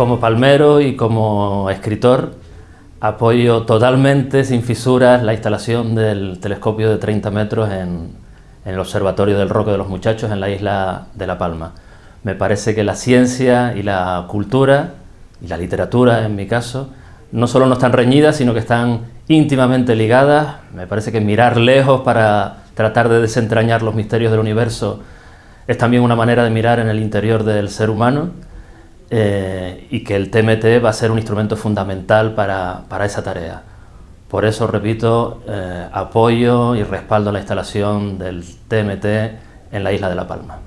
Como palmero y como escritor, apoyo totalmente, sin fisuras, la instalación del telescopio de 30 metros en, el Observatorio del Roque de los Muchachos en la isla de La Palma. Me parece que la ciencia y la cultura, y la literatura en mi caso, no solo no están reñidas, sino que están íntimamente ligadas. Me parece que mirar lejos para tratar de desentrañar los misterios del universo es también una manera de mirar en el interior del ser humano eh, y que el TMT va a ser un instrumento fundamental para, esa tarea. Por eso, repito, eh, apoyo y respaldo la instalación del TMT en la isla de La Palma.